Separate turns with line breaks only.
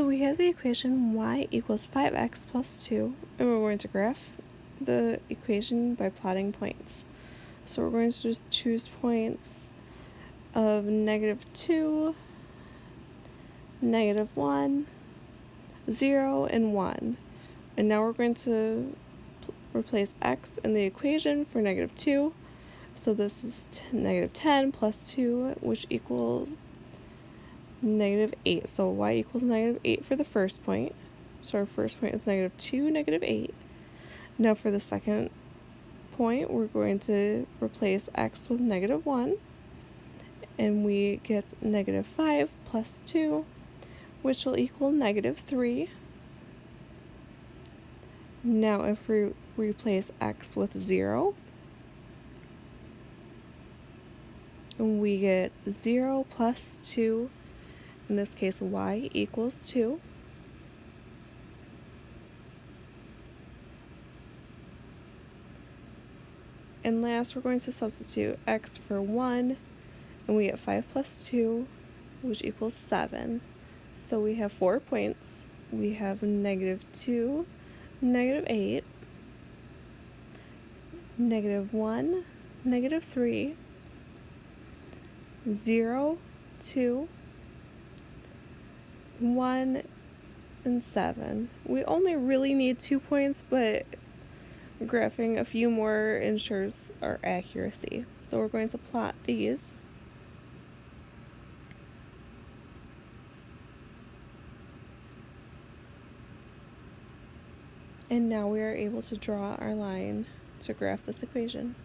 So we have the equation y equals 5x plus 2, and we're going to graph the equation by plotting points. So we're going to just choose points of negative 2, negative 1, 0, and 1. And now we're going to replace x in the equation for negative 2. So this is negative 10 plus 2, which equals negative 8. So y equals negative 8 for the first point. So our first point is negative 2, negative 8. Now for the second point, we're going to replace x with negative 1. And we get negative 5 plus 2, which will equal negative 3. Now if we replace x with 0, we get 0 plus 2 in this case y equals 2. And last we're going to substitute x for 1 and we get 5 plus 2 which equals 7. So we have 4 points. We have negative 2, negative 8, negative 1, negative 3, 0, 2, 1 and 7. We only really need two points, but graphing a few more ensures our accuracy. So we're going to plot these. And now we are able to draw our line to graph this equation.